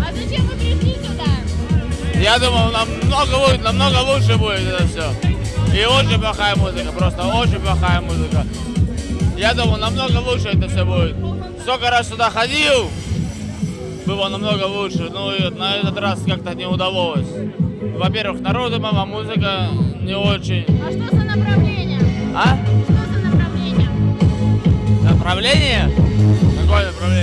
А зачем вы пришли сюда? Я думал, намного, лу- намного лучше будет это все. И очень плохая музыка, просто очень плохая музыка. Я думал, намного лучше это все будет. Сколько раз сюда ходил, было намного лучше. Ну и на этот раз как-то не удалось. Во-первых, народу мама музыка не очень. А что за направление? А? Что за направление? Направление? Какое направление?